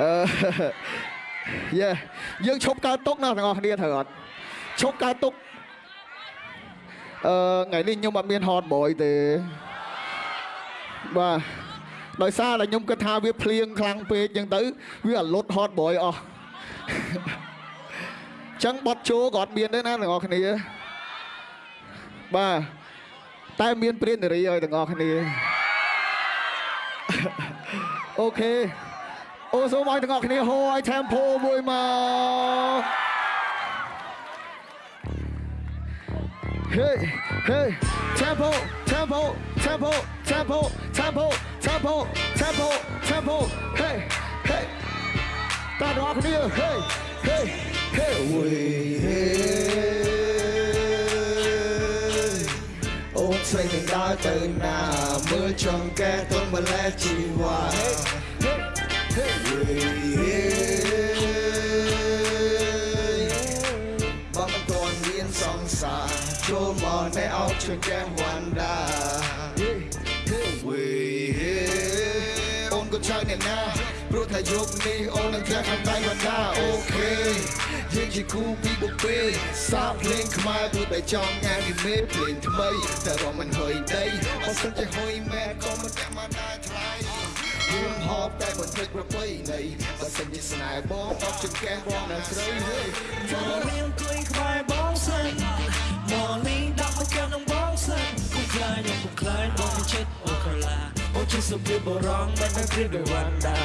អឺយេយើងឈប់កើតទុកណាទាំងអស់គ្នាត្រូវអត់ឈប់កើតទុកអឺថ្ងៃនេះខ្ញុំអត់មានហតបយទេបាទដោយសារតែខ្ញុំគិតថាវាភ្លៀងខ្លាំងពេកអញ្ចឹងទៅវាអលុតហតបយអស់ចឹងបត់ជោក៏អត់មានដែរណាទាំងអស់គ្នាបាទតែមានព្រាននារីឲ្យទាំងអស់គ្នាអូខេ អូសូមឲ្យទាំងអស់គ្នាហូរឲ្យ tempo មួយមក Hey hey tempo tempo tempo tempo tempo tempo tempo tempo hey hey តាទាំងអស់គ្នា hey hey hey វេអូនស្រីនឹងដើរទៅណាមើលចង្កេះទន់ម្លេះជីវ៉ា hey វេ បើមិនទាន់មានសង្សារចូលមកនៅអោបចង្កេះវ៉ាន់ដា hey hey វេអូនក៏ចៅអ្នកណាព្រោះថាយប់នេះអូននឹងធ្លាក់ខាងដៃវណ្ដាអូខេយើងជាគូពីបុពេសាបភ្លេងខ្មែរព្រោះតែចង់ញ៉ាំពីមេភ្លេងថ្មីតែរំមិនហុយដីបើសិនជាហុយមែនក៏មិនតែមកដែរថ្លៃ យើងហប់តែមិនភ្លេចប្រពៃណីបើសិនជាស្នេហ៍បងអត់ចង្កេះបងនៅស្រីហេមកនាងគួយក្បែរបងសិនមកនេះដាក់មកកាន់នឹងបងសិនគូខ្លាញ់គូខ្លាញ់បងមិនចិត្តអូកាឡាអូជាសុភីបរងមិនតែព្រៀបដោយវណ្ដា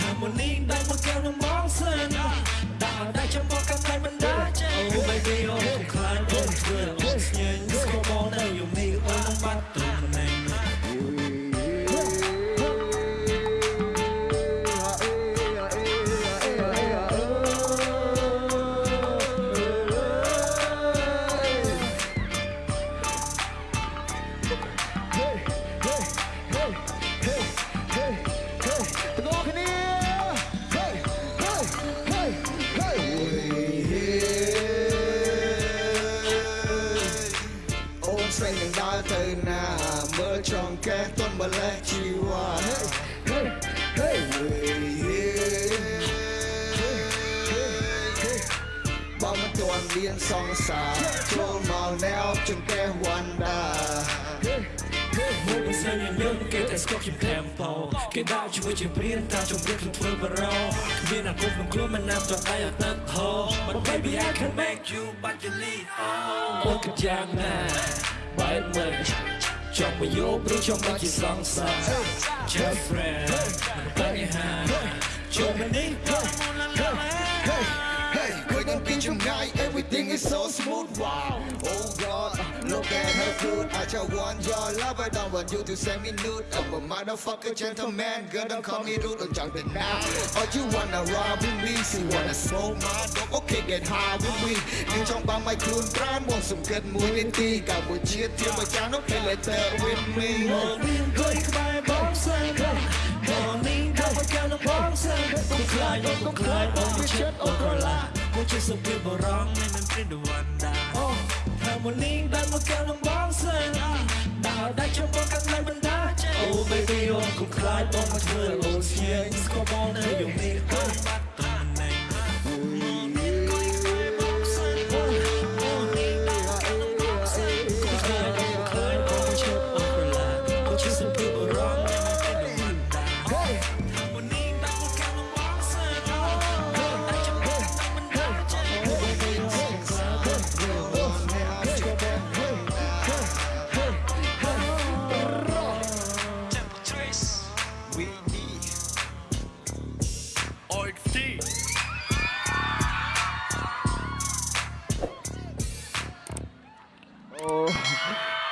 ថាមកនេះដាក់មកកាន់នឹងបងសិនដាក់តែចាំបងកាន់តែមិនដាចេអូ baby អូគូខ្លាញ់អូធ្វើអូស្ញែ ទន់ម្លេះជីវ៉ា hey hey បើមិនទាន់មានសង្សារចូលមកណែអបចង្កេះវណ្ដាមួយមិនសិនយ៉ាងយើងគេតែស្គប់ជា tempo គេដាក់ជាមួយជាព្រៀនតាមជំរាបធ្វើបរោគ្មានអាគមក្នុងខ្លួនមិនណាប់ចង់ដៃអត់ទឹកហូ But baby I can make you but you need oh អូកយ៉ាងណាបែបមិន Jump when you bring jump like your song song Girlfriend Bunny hand Jump and then Tonight everything is so smooth Wow Oh God Look at her food I just want your love I don't want you to send me nude I'm a motherfucker gentleman Girl don't call me rude Don't jump it now Or you wanna rob me see wanna smoke my dope okay get high with me យើងចង់បានមកខ្លួនប្រានមកសង្កេតមួយនាទីកម្ពុជាធៀបមកចាស់នោះ play later with me មកនេះគួយក្បែរបងសិនមកនេះដល់មកកាន់បងសិនគូខ្លាយគូខ្លាយបងមិនចិត្តអូកូឡាគូជាសុភីបរងមិនមិនព្រិនវណ្ដាអូថាមកនេះដល់មកកាន់បងសិនដល់តែចាំបងកាន់តែបណ្ដាចេអូ baby អូគូខ្លាយបងមកធ្វើអូស្ញែង អូ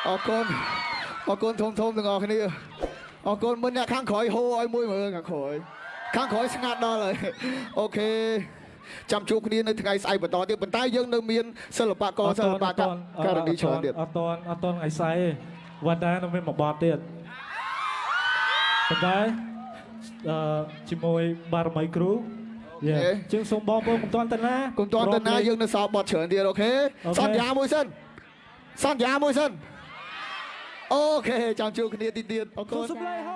អរគុណអរគុណធំធំទាំងអស់គ្នាអរគុណមុនអ្នកខាងក្រោយហូរឲ្យមួយមើលខាងក្រោយខាងក្រោយស្ងាត់ដល់ហើយអូខេចាំជួបគ្នានៅថ្ងៃស្អែកបន្តទៀតប៉ុន្តែយើងនៅមានសិល្បករសិល្បករករណីច្រើនទៀតអត់តន់អត់តន់ថ្ងៃស្អែកទេវត្តដែរនៅមានមួយបទទៀតប៉ុន្តែអឺជាមួយបារមីគ្រូយេជាងសូមបងប្អូនកុំតន់ទៅណាគុំតន់ទៅណាយើងនៅសល់បត់ច្រើនទៀតអូខេអូខេសន្យាមួយសិន សន្យាមួយសិនអូខេចាំជួបគ្នាទីទៀតអរគុសូមណសម្លេងហោ